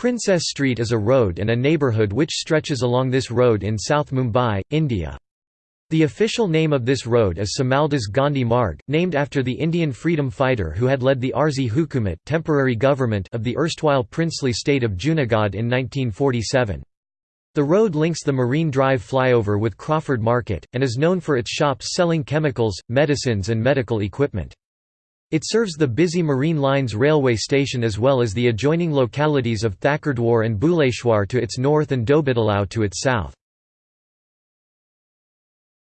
Princess Street is a road and a neighbourhood which stretches along this road in South Mumbai, India. The official name of this road is Samaldas Gandhi Marg, named after the Indian freedom fighter who had led the Arzi Hukumat temporary government of the erstwhile princely state of Junagadh in 1947. The road links the Marine Drive flyover with Crawford Market, and is known for its shops selling chemicals, medicines and medical equipment. It serves the busy Marine Lines railway station as well as the adjoining localities of Thakurdwar and Bhuleshwar to its north and Dhobitalao to its south.